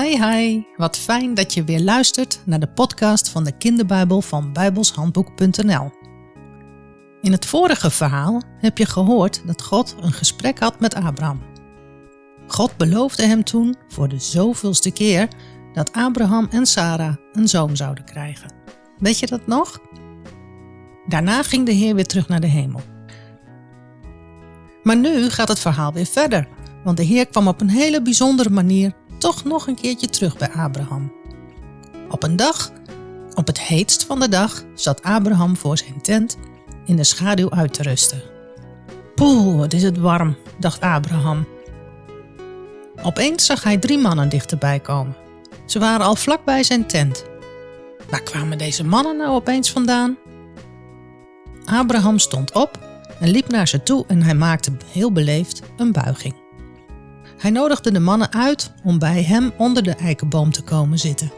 Hi hi, wat fijn dat je weer luistert naar de podcast van de kinderbijbel van bijbelshandboek.nl. In het vorige verhaal heb je gehoord dat God een gesprek had met Abraham. God beloofde hem toen voor de zoveelste keer dat Abraham en Sarah een zoon zouden krijgen. Weet je dat nog? Daarna ging de Heer weer terug naar de hemel. Maar nu gaat het verhaal weer verder, want de Heer kwam op een hele bijzondere manier toch nog een keertje terug bij Abraham. Op een dag, op het heetst van de dag, zat Abraham voor zijn tent in de schaduw uit te rusten. Poeh, wat is het warm, dacht Abraham. Opeens zag hij drie mannen dichterbij komen. Ze waren al vlak bij zijn tent. Waar kwamen deze mannen nou opeens vandaan? Abraham stond op en liep naar ze toe en hij maakte heel beleefd een buiging. Hij nodigde de mannen uit om bij hem onder de eikenboom te komen zitten.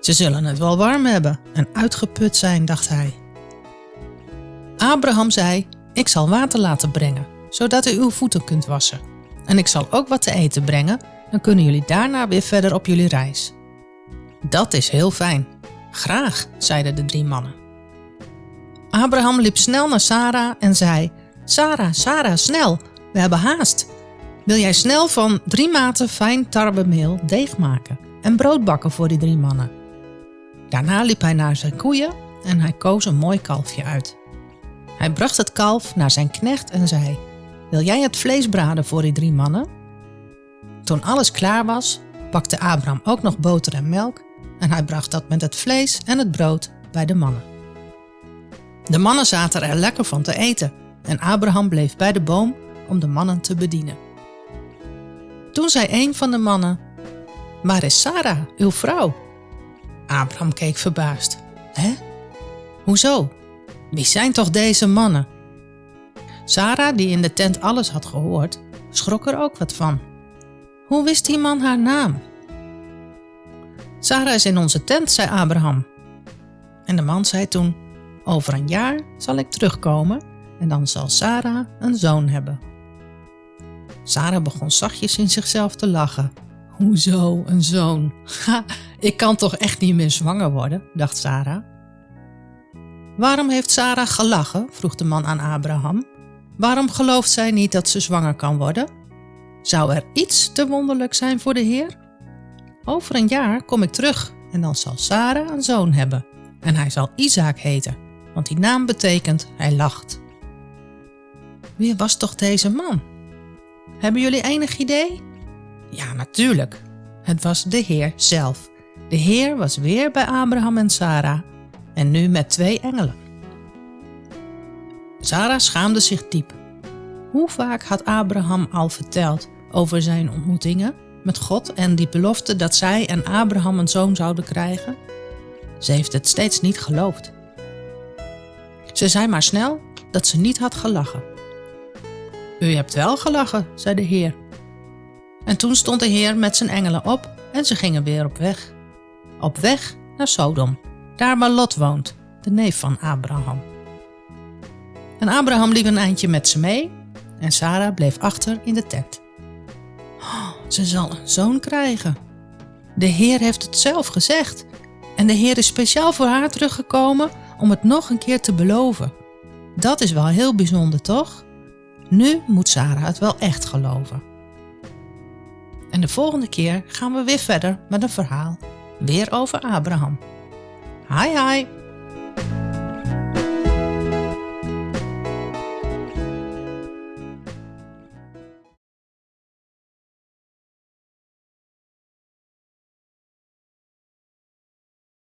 Ze zullen het wel warm hebben en uitgeput zijn, dacht hij. Abraham zei: Ik zal water laten brengen, zodat u uw voeten kunt wassen. En ik zal ook wat te eten brengen, dan kunnen jullie daarna weer verder op jullie reis. Dat is heel fijn. Graag, zeiden de drie mannen. Abraham liep snel naar Sarah en zei: Sarah, Sarah, snel, we hebben haast. Wil jij snel van drie maten fijn tarwemeel deeg maken en brood bakken voor die drie mannen? Daarna liep hij naar zijn koeien en hij koos een mooi kalfje uit. Hij bracht het kalf naar zijn knecht en zei: Wil jij het vlees braden voor die drie mannen? Toen alles klaar was, pakte Abraham ook nog boter en melk en hij bracht dat met het vlees en het brood bij de mannen. De mannen zaten er lekker van te eten en Abraham bleef bij de boom om de mannen te bedienen. Toen zei een van de mannen: Waar is Sarah, uw vrouw? Abraham keek verbaasd. Hè? Hoezo? Wie zijn toch deze mannen? Sarah, die in de tent alles had gehoord, schrok er ook wat van. Hoe wist die man haar naam? Sarah is in onze tent, zei Abraham. En de man zei toen: Over een jaar zal ik terugkomen en dan zal Sarah een zoon hebben. Sarah begon zachtjes in zichzelf te lachen. Hoezo, een zoon? Ha, ik kan toch echt niet meer zwanger worden, dacht Sarah. Waarom heeft Sarah gelachen? vroeg de man aan Abraham. Waarom gelooft zij niet dat ze zwanger kan worden? Zou er iets te wonderlijk zijn voor de Heer? Over een jaar kom ik terug en dan zal Sarah een zoon hebben. En hij zal Isaac heten, want die naam betekent hij lacht. Wie was toch deze man? Hebben jullie enig idee? Ja, natuurlijk. Het was de Heer zelf. De Heer was weer bij Abraham en Sarah en nu met twee engelen. Sarah schaamde zich diep. Hoe vaak had Abraham al verteld over zijn ontmoetingen met God en die belofte dat zij en Abraham een zoon zouden krijgen? Ze heeft het steeds niet geloofd. Ze zei maar snel dat ze niet had gelachen. U hebt wel gelachen, zei de Heer. En toen stond de Heer met zijn engelen op en ze gingen weer op weg. Op weg naar Sodom, daar waar Lot woont, de neef van Abraham. En Abraham liep een eindje met ze mee en Sarah bleef achter in de tent. Oh, ze zal een zoon krijgen. De Heer heeft het zelf gezegd en de Heer is speciaal voor haar teruggekomen om het nog een keer te beloven. Dat is wel heel bijzonder, toch? Nu moet Sarah het wel echt geloven. En de volgende keer gaan we weer verder met een verhaal. Weer over Abraham. Hi hi!